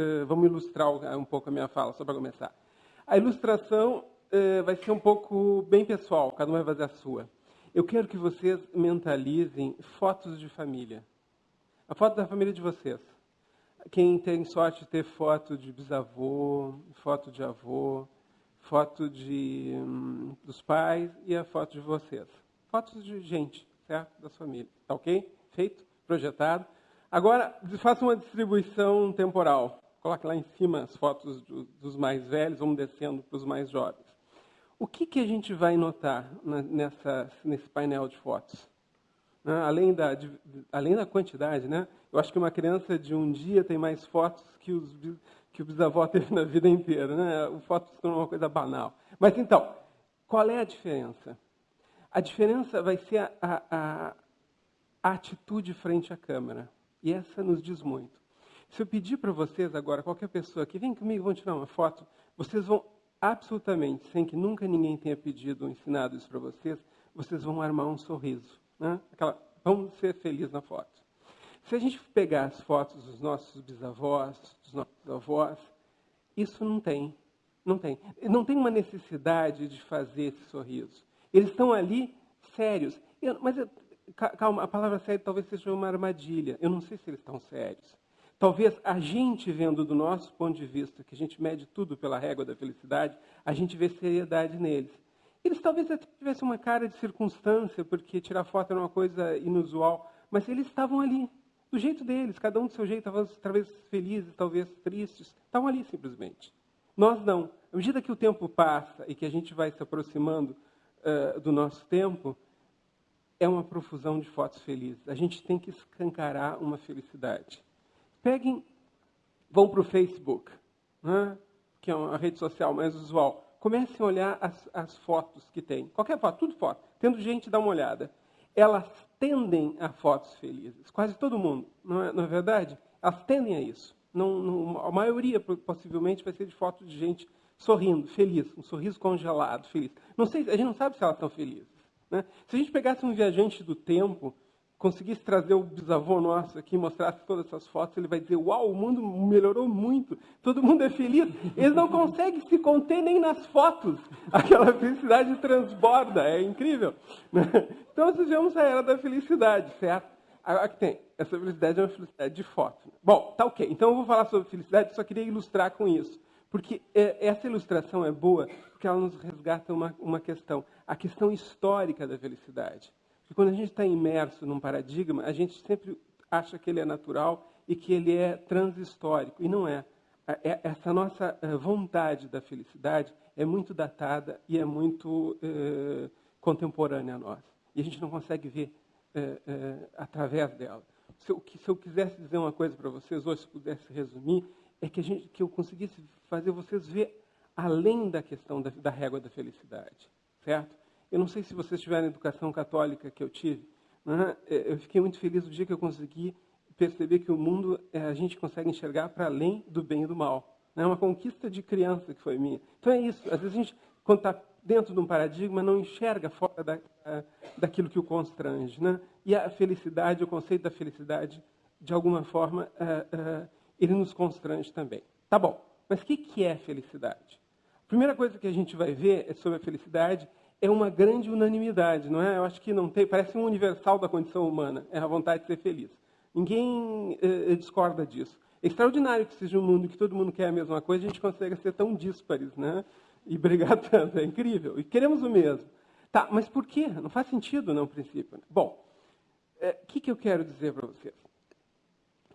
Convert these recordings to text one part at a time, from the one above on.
uh, vamos ilustrar um pouco a minha fala, só para começar. A ilustração uh, vai ser um pouco bem pessoal, cada um vai fazer a sua. Eu quero que vocês mentalizem fotos de família. A foto da família de vocês. Quem tem sorte de ter foto de bisavô, foto de avô, foto de, hum, dos pais e a foto de vocês. Fotos de gente, certo? Da família. Tá ok? Feito? Projetado. Agora, faça uma distribuição temporal. Coloque lá em cima as fotos do, dos mais velhos, vamos descendo para os mais jovens. O que, que a gente vai notar nessa, nesse painel de fotos? Né? Além, da, de, além da quantidade, né? eu acho que uma criança de um dia tem mais fotos que, os, que o bisavó teve na vida inteira. Né? Fotos são uma coisa banal. Mas então, qual é a diferença? A diferença vai ser a, a, a atitude frente à câmera. E essa nos diz muito. Se eu pedir para vocês agora, qualquer pessoa que vem comigo, vão tirar uma foto, vocês vão absolutamente, sem que nunca ninguém tenha pedido ou ensinado isso para vocês, vocês vão armar um sorriso. Né? Aquela, vamos ser felizes na foto. Se a gente pegar as fotos dos nossos bisavós, dos nossos avós, isso não tem. Não tem. Não tem uma necessidade de fazer esse sorriso. Eles estão ali sérios. Eu, mas, eu, calma, a palavra sério talvez seja uma armadilha. Eu não sei se eles estão sérios. Talvez a gente vendo do nosso ponto de vista, que a gente mede tudo pela régua da felicidade, a gente vê seriedade neles. Eles talvez tivessem uma cara de circunstância, porque tirar foto era uma coisa inusual, mas eles estavam ali, do jeito deles, cada um do seu jeito, talvez felizes, talvez tristes, estavam ali simplesmente. Nós não. À medida que o tempo passa e que a gente vai se aproximando uh, do nosso tempo, é uma profusão de fotos felizes. A gente tem que escancarar uma felicidade. Peguem, vão para o Facebook, né? que é uma rede social mais usual. Comecem a olhar as, as fotos que tem. Qualquer foto, tudo foto. Tendo gente, dá uma olhada. Elas tendem a fotos felizes. Quase todo mundo, não é, não é verdade? Elas tendem a isso. Não, não, a maioria, possivelmente, vai ser de fotos de gente sorrindo, feliz, um sorriso congelado, feliz. Não sei, a gente não sabe se elas estão felizes. Né? Se a gente pegasse um viajante do tempo conseguisse trazer o bisavô nosso aqui mostrasse todas essas fotos, ele vai dizer: Uau, o mundo melhorou muito, todo mundo é feliz. Eles não conseguem se conter nem nas fotos. Aquela felicidade transborda, é incrível. Então, nós vivemos a era da felicidade, certo? Aqui tem, essa felicidade é uma felicidade de foto. Bom, tá ok. Então, eu vou falar sobre felicidade, só queria ilustrar com isso. Porque é, essa ilustração é boa, porque ela nos resgata uma, uma questão, a questão histórica da felicidade. E quando a gente está imerso num paradigma, a gente sempre acha que ele é natural e que ele é transhistórico. E não é. é essa nossa eh, vontade da felicidade é muito datada e é muito é, contemporânea a nós. E a gente não consegue ver é, através dela. Se eu, se eu, quisesse dizer uma coisa para vocês hoje, se pudesse resumir, é que, a gente, que eu conseguisse fazer vocês ver além da questão da, da régua da felicidade, certo? Eu não sei se vocês tiveram a educação católica que eu tive. Né? Eu fiquei muito feliz no dia que eu consegui perceber que o mundo é, a gente consegue enxergar para além do bem e do mal. É uma conquista de criança que foi minha. Então é isso. Às vezes a gente, quando está dentro de um paradigma, não enxerga fora da, daquilo que o constrange. Né? E a felicidade, o conceito da felicidade, de alguma forma, ele nos constrange também. Tá bom, mas o que, que é felicidade? A primeira coisa que a gente vai ver é sobre a felicidade é uma grande unanimidade, não é? Eu acho que não tem, parece um universal da condição humana, é a vontade de ser feliz. Ninguém eh, discorda disso. É extraordinário que seja um mundo que todo mundo quer a mesma coisa, a gente consegue ser tão díspares, né? E brigar tanto, é incrível. E queremos o mesmo. Tá, mas por quê? Não faz sentido, não, princípio. Bom, o é, que, que eu quero dizer para vocês?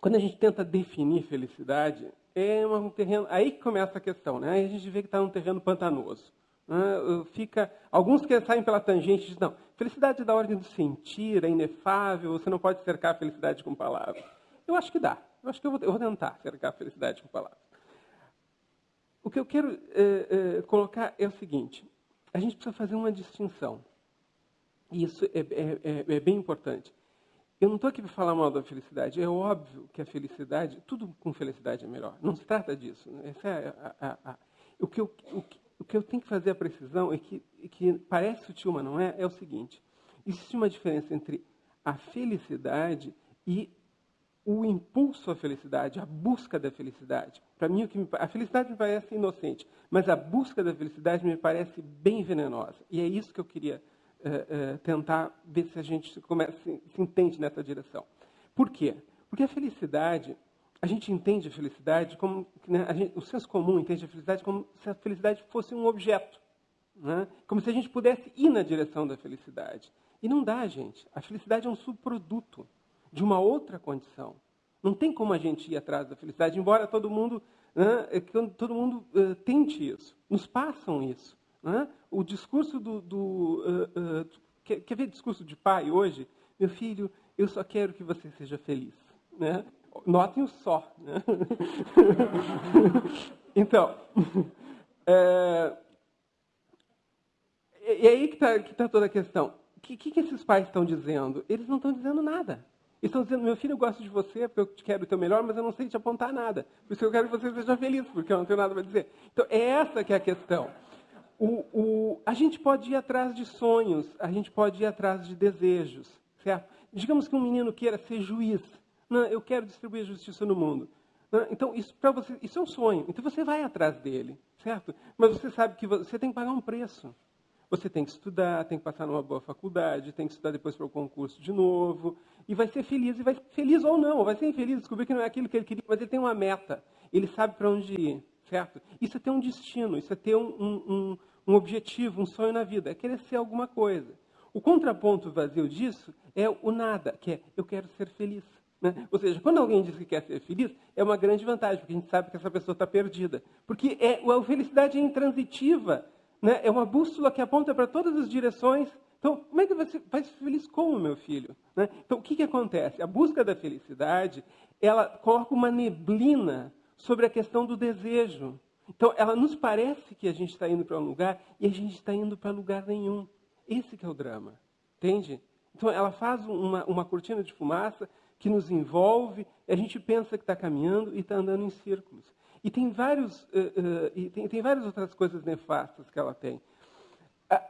Quando a gente tenta definir felicidade, é um terreno. Aí que começa a questão, né? Aí a gente vê que está num terreno pantanoso. Fica, alguns que saem pela tangente dizem, não, felicidade da ordem do sentir, é inefável, você não pode cercar a felicidade com palavras. Eu acho que dá. Eu acho que eu vou, eu vou tentar cercar a felicidade com palavras. O que eu quero é, é, colocar é o seguinte: a gente precisa fazer uma distinção. E isso é, é, é, é bem importante. Eu não estou aqui para falar mal da felicidade. É óbvio que a felicidade, tudo com felicidade é melhor. Não se trata disso. Essa é a, a, a, o, que eu, o, o que eu tenho que fazer a precisão é que, que parece sutil, mas não é, é o seguinte: existe uma diferença entre a felicidade e o impulso à felicidade, a busca da felicidade. Para mim, a felicidade me parece inocente, mas a busca da felicidade me parece bem venenosa. E é isso que eu queria uh, uh, tentar ver se a gente começa, se, se entende nessa direção. Por quê? Porque a felicidade, a gente entende a felicidade como. Né, gente, o senso comum entende a felicidade como se a felicidade fosse um objeto. Né? Como se a gente pudesse ir na direção da felicidade. E não dá, gente. A felicidade é um subproduto de uma outra condição. Não tem como a gente ir atrás da felicidade, embora todo mundo, né, é todo mundo uh, tente isso. Nos passam isso. Né? O discurso do. do uh, uh, quer, quer ver discurso de pai hoje? Meu filho, eu só quero que você seja feliz. Né? Notem o só. Né? então, é, e aí que está tá toda a questão. O que, que, que esses pais estão dizendo? Eles não estão dizendo nada estão dizendo, meu filho, eu gosto de você porque eu quero o teu melhor, mas eu não sei te apontar nada. Por isso eu quero que você seja feliz, porque eu não tenho nada para dizer. Então, é essa que é a questão. O, o, a gente pode ir atrás de sonhos, a gente pode ir atrás de desejos, certo? Digamos que um menino queira ser juiz. Não, eu quero distribuir justiça no mundo. Não, então, isso você, isso é um sonho. Então você vai atrás dele, certo? Mas você sabe que você tem que pagar um preço. Você tem que estudar, tem que passar numa boa faculdade, tem que estudar depois para o concurso de novo, e vai ser feliz, e vai ser feliz ou não, vai ser infeliz, descobrir que não é aquilo que ele queria, mas ele tem uma meta, ele sabe para onde ir, certo? Isso é ter um destino, isso é ter um, um, um objetivo, um sonho na vida, é querer ser alguma coisa. O contraponto vazio disso é o nada, que é eu quero ser feliz. Né? Ou seja, quando alguém diz que quer ser feliz, é uma grande vantagem, porque a gente sabe que essa pessoa está perdida. Porque é, a felicidade é intransitiva, né? É uma bússola que aponta para todas as direções. Então, como é que você vai ser feliz como, meu filho? Né? Então, o que, que acontece? A busca da felicidade, ela coloca uma neblina sobre a questão do desejo. Então, ela nos parece que a gente está indo para um lugar e a gente está indo para lugar nenhum. Esse é o drama, entende? Então, ela faz uma, uma cortina de fumaça que nos envolve, a gente pensa que está caminhando e está andando em círculos. E tem, vários, uh, uh, e tem, tem várias outras coisas nefastas que ela tem. A,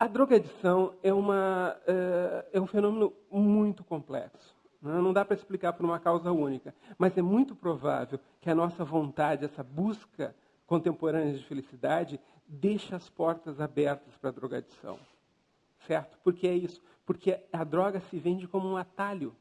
a drogadição é, uma, uh, é um fenômeno muito complexo. Né? Não dá para explicar por uma causa única. Mas é muito provável que a nossa vontade, essa busca contemporânea de felicidade, deixe as portas abertas para a drogadição. Certo? Porque é isso. Porque a droga se vende como um atalho.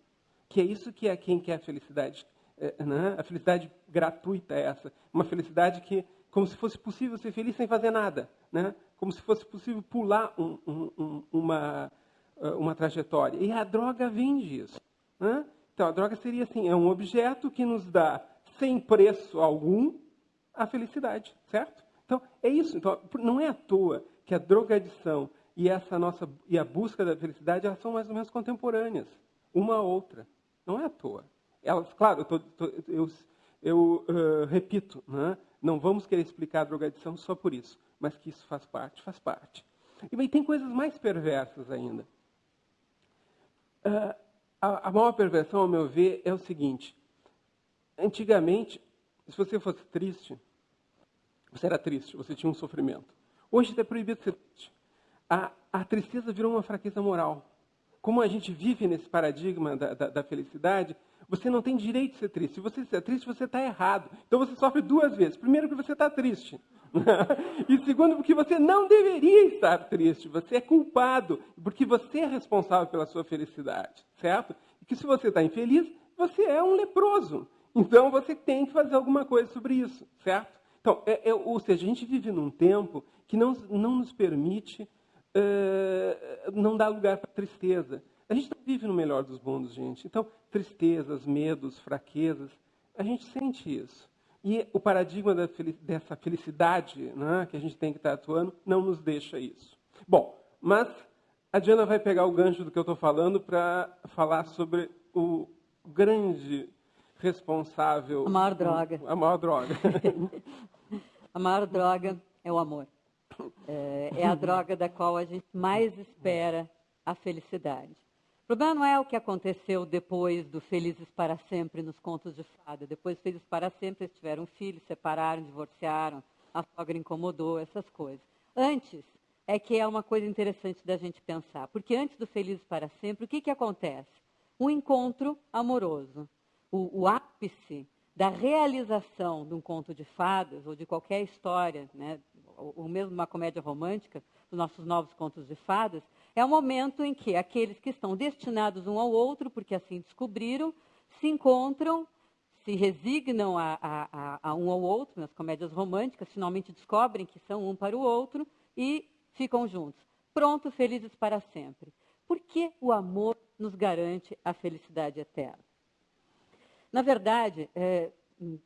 Que é isso que é quem quer a felicidade é, né? a felicidade gratuita é essa. Uma felicidade que, como se fosse possível ser feliz sem fazer nada. Né? Como se fosse possível pular um, um, uma, uh, uma trajetória. E a droga vende isso. Né? Então, a droga seria assim, é um objeto que nos dá, sem preço algum, a felicidade, certo? Então, é isso. Então, não é à toa que a drogadição e essa nossa e a busca da felicidade elas são mais ou menos contemporâneas, uma a outra. Não é à toa. Elas, claro, eu, tô, tô, eu, eu uh, repito, né? não vamos querer explicar a drogadição só por isso, mas que isso faz parte, faz parte. E tem coisas mais perversas ainda. Uh, a, a maior perversão, ao meu ver, é o seguinte: antigamente, se você fosse triste, você era triste, você tinha um sofrimento. Hoje é proibido ser triste. A, a tristeza virou uma fraqueza moral. Como a gente vive nesse paradigma da, da, da felicidade, você não tem direito de ser triste. Se você é triste, você está errado. Então você sofre duas vezes. Primeiro, porque você está triste. e segundo, porque você não deveria estar triste. Você é culpado, porque você é responsável pela sua felicidade, certo? E que se você está infeliz, você é um leproso. Então você tem que fazer alguma coisa sobre isso, certo? Então, é, é, ou seja, a gente vive num tempo que não, não nos permite uh, não dar lugar para tristeza. A gente não vive no melhor dos mundos, gente. Então, tristezas, medos, fraquezas, a gente sente isso. E o paradigma dessa felicidade né, que a gente tem que estar atuando não nos deixa isso. Bom, mas a Diana vai pegar o gancho do que eu estou falando para falar sobre o grande responsável. A maior droga. A maior droga. a maior droga é o amor. É, é a droga da qual a gente mais espera a felicidade. O problema não é o que aconteceu depois do Felizes para Sempre nos contos de fada. Depois do Felizes para Sempre, eles tiveram um filho, separaram, divorciaram, a sogra incomodou, essas coisas. Antes, é que é uma coisa interessante da gente pensar. Porque antes do Felizes para Sempre, o que, que acontece? Um encontro amoroso. o, o ápice da realização de um conto de fadas ou de qualquer história, né, ou, mesmo uma comédia romântica, dos nossos novos contos de fadas, é o momento em que aqueles que estão destinados um ao outro, porque assim descobriram, se encontram, se resignam a, a, a, um ao outro, nas comédias românticas, finalmente descobrem que são um para o outro e ficam juntos, prontos, felizes para sempre. Por que o amor nos garante a felicidade eterna? Na verdade, é,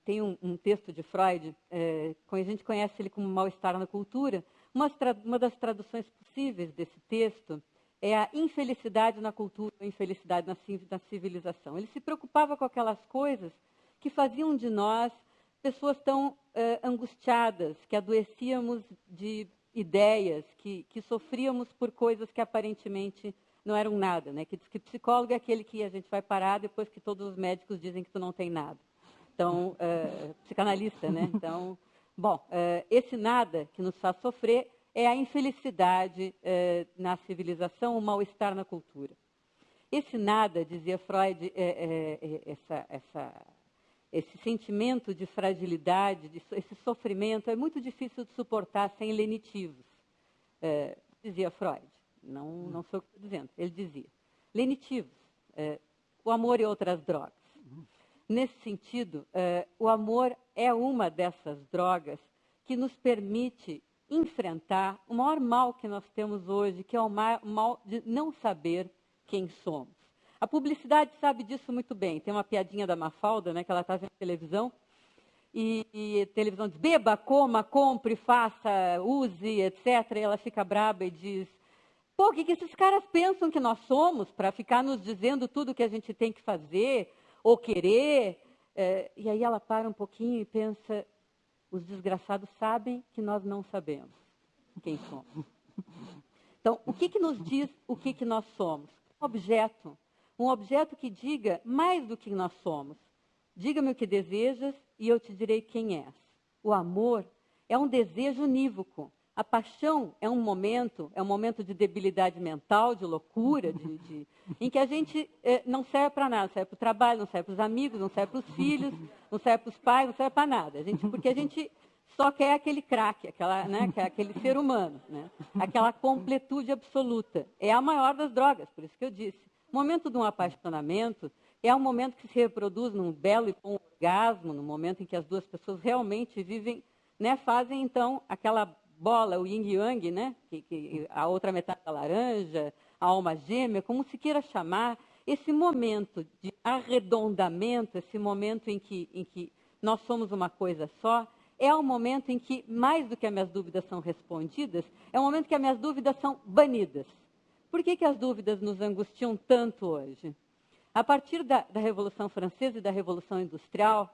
tem um, um, texto de Freud, é, a gente conhece ele como mal-estar na cultura. Uma, uma, das traduções possíveis desse texto é a infelicidade na cultura, a infelicidade na, na civilização. Ele se preocupava com aquelas coisas que faziam de nós pessoas tão é, angustiadas, que adoecíamos de ideias, que, que sofríamos por coisas que aparentemente não eram nada, né? Que diz que psicólogo é aquele que a gente vai parar depois que todos os médicos dizem que tu não tem nada. Então, uh, psicanalista, né? Então, bom, uh, esse nada que nos faz sofrer é a infelicidade uh, na civilização, o mal-estar na cultura. Esse nada, dizia Freud, é, é, é, essa, essa, esse sentimento de fragilidade, de, esse sofrimento, é muito difícil de suportar sem lenitivos, dizia Freud. Não, não sou o que estou dizendo. Ele dizia. Lenitivos, é, o amor e outras drogas. Nesse sentido, é, o amor é uma dessas drogas que nos permite enfrentar o maior mal que nós temos hoje, que é o mal de não saber quem somos. A publicidade sabe disso muito bem. Tem uma piadinha da Mafalda, né, que ela está vendo televisão, e, e, a televisão diz, beba, coma, compre, faça, use, etc. E ela fica braba e diz, Pô, o que, que esses caras pensam que nós somos para ficar nos dizendo tudo que a gente tem que fazer ou querer? É, e aí ela para um pouquinho e pensa: os desgraçados sabem que nós não sabemos quem somos. Então, o que, que nos diz o que, que nós somos? Um objeto. Um objeto que diga mais do que nós somos. Diga-me o que desejas e eu te direi quem és. O amor é um desejo unívoco a paixão é um momento, é um momento de debilidade mental, de loucura, de, de, em que a gente eh, não serve para nada, não serve para o trabalho, não serve para os amigos, não serve para os filhos, não serve para os pais, não serve para nada. A gente, porque a gente só quer aquele craque, né, é aquele ser humano, né, aquela completude absoluta. É a maior das drogas, por isso que eu disse. O momento de um apaixonamento é um momento que se reproduz num belo e bom orgasmo, no momento em que as duas pessoas realmente vivem, né, fazem então aquela bola, o yin yang, né? Que, que, a outra metade da laranja, a alma gêmea, como se queira chamar, esse momento de arredondamento, esse momento em que, em que nós somos uma coisa só, é o momento em que, mais do que as minhas dúvidas são respondidas, é o momento que as minhas dúvidas são banidas. Por que, que as dúvidas nos angustiam tanto hoje? A partir da, da Revolução Francesa e da Revolução Industrial,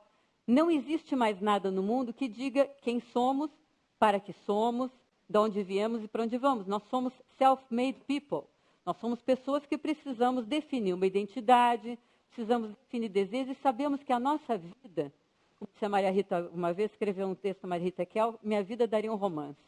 não existe mais nada no mundo que diga quem somos para que somos, de onde viemos e para onde vamos. Nós somos self-made people. Nós somos pessoas que precisamos definir uma identidade, precisamos definir desejos e sabemos que a nossa vida, como se a Maria Rita uma vez escreveu um texto, Maria Rita Kel, minha vida daria um romance.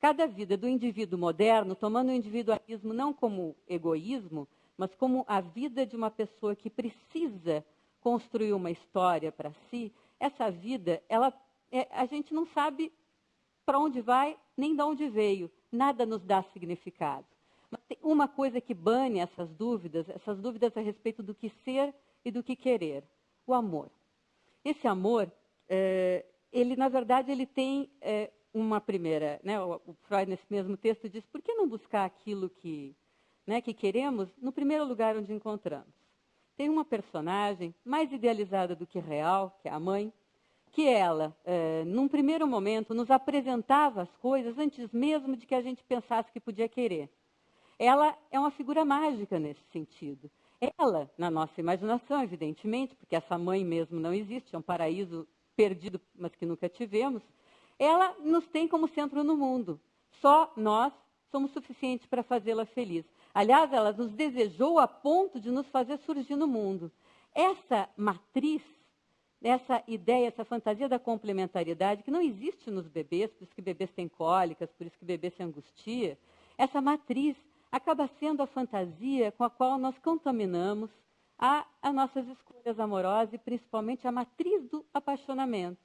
Cada vida do indivíduo moderno, tomando o individualismo não como egoísmo, mas como a vida de uma pessoa que precisa construir uma história para si, essa vida, ela, é, a gente não sabe para onde vai, nem de onde veio. Nada nos dá significado. Mas tem uma coisa que bane essas dúvidas, essas dúvidas a respeito do que ser e do que querer: o amor. Esse amor, é, ele na verdade ele tem é, uma primeira, né, o, Freud nesse mesmo texto diz: por que não buscar aquilo que, né, que queremos no primeiro lugar onde encontramos? Tem uma personagem mais idealizada do que real, que é a mãe, que ela, é, num primeiro momento, nos apresentava as coisas antes mesmo de que a gente pensasse que podia querer. Ela é uma figura mágica nesse sentido. Ela, na nossa imaginação, evidentemente, porque essa mãe mesmo não existe, é um paraíso perdido, mas que nunca tivemos, ela nos tem como centro no mundo. Só nós somos suficientes para fazê-la feliz. Aliás, ela nos desejou a ponto de nos fazer surgir no mundo. Essa matriz essa ideia, essa fantasia da complementariedade que não existe nos bebês, por isso que bebês têm cólicas, por isso que bebês se angustia, essa matriz acaba sendo a fantasia com a qual nós contaminamos há as nossas escolhas amorosas e principalmente a matriz do apaixonamento.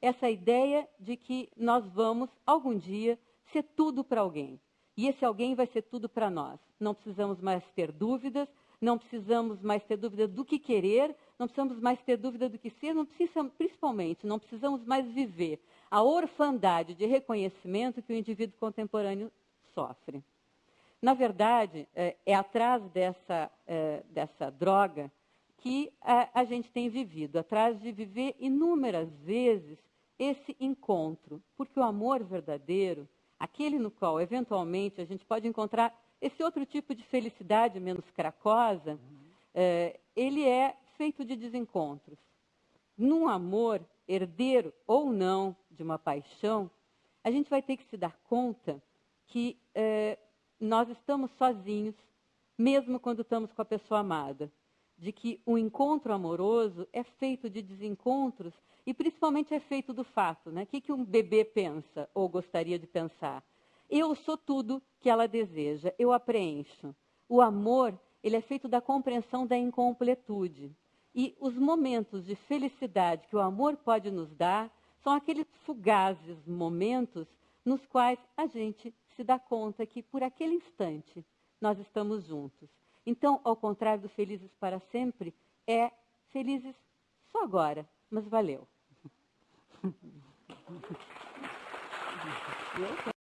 Essa ideia de que nós vamos, algum dia, ser tudo para alguém. E esse alguém vai ser tudo para nós. Não precisamos mais ter dúvidas, não precisamos mais ter dúvida do que querer, não precisamos mais ter dúvida do que ser, não precisamos, principalmente, não precisamos mais viver a orfandade de reconhecimento que o indivíduo contemporâneo sofre. Na verdade, é, é atrás dessa, é, dessa droga que a, a gente tem vivido, atrás de viver inúmeras vezes esse encontro, porque o amor verdadeiro, aquele no qual eventualmente a gente pode encontrar esse outro tipo de felicidade menos cracosa, uhum. é, ele é feito de desencontros. Num amor, herdeiro ou não de uma paixão, a gente vai ter que se dar conta que é, nós estamos sozinhos, mesmo quando estamos com a pessoa amada. De que o encontro amoroso é feito de desencontros e principalmente é feito do fato, né? O que, que um bebê pensa ou gostaria de pensar? Eu sou tudo que ela deseja, eu a preencho. O amor, ele é feito da compreensão da incompletude. E os momentos de felicidade que o amor pode nos dar são aqueles fugazes momentos nos quais a gente se dá conta que por aquele instante nós estamos juntos. Então, ao contrário do felizes para sempre, é felizes só agora, mas valeu.